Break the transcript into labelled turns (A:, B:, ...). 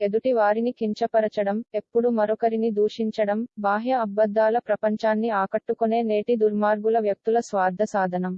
A: ఎదుటి వారిని కించపరచడం ఎప్పుడు మరొకరిని దూషించడం బాహ్య అబద్ధాల ప్రపంచాన్ని ఆకట్టుకొనే నేటి దుర్మార్గుల వ్యక్తుల స్వార్థ సాధనం.